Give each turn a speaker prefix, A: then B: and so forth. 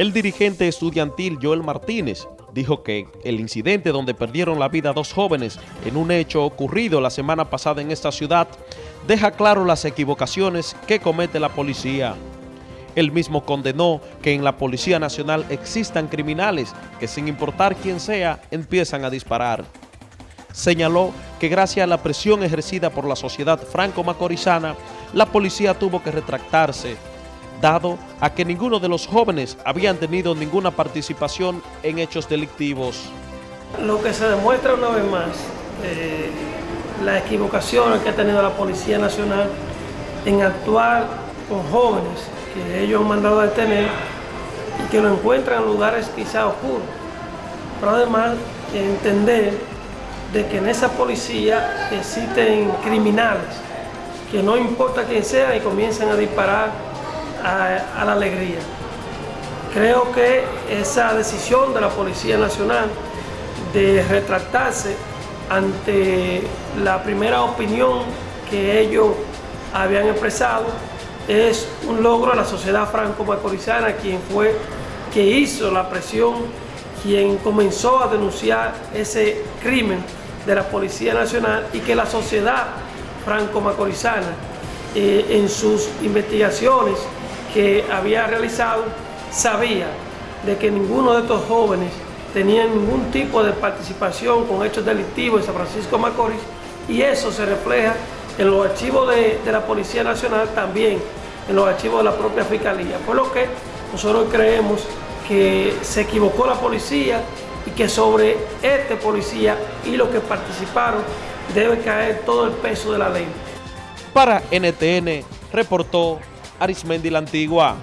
A: El dirigente estudiantil Joel Martínez dijo que el incidente donde perdieron la vida dos jóvenes en un hecho ocurrido la semana pasada en esta ciudad deja claro las equivocaciones que comete la policía. Él mismo condenó que en la Policía Nacional existan criminales que sin importar quién sea empiezan a disparar. Señaló que gracias a la presión ejercida por la sociedad franco-macorizana, la policía tuvo que retractarse dado a que ninguno de los jóvenes habían tenido ninguna participación en hechos delictivos.
B: Lo que se demuestra una vez más, eh, la equivocación que ha tenido la Policía Nacional en actuar con jóvenes que ellos han mandado a detener y que lo encuentran en lugares quizá oscuros. Pero además entender de que en esa policía existen criminales que no importa quién sea y comienzan a disparar a, la alegría. Creo que esa decisión de la Policía Nacional de retractarse ante la primera opinión que ellos habían expresado es un logro de la sociedad franco-macorizana, quien fue, que hizo la presión, quien comenzó a denunciar ese crimen de la Policía Nacional y que la sociedad franco-macorizana eh, en sus investigaciones que había realizado sabía de que ninguno de estos jóvenes tenía ningún tipo de participación con hechos delictivos en San Francisco de Macorís y eso se refleja en los archivos de, la Policía Nacional, también en los archivos de la propia Fiscalía. Por lo que nosotros creemos que se equivocó la policía y que sobre este policía y los que participaron debe caer todo el peso de la ley.
A: Para NTN, reportó Arismendi la Antigua.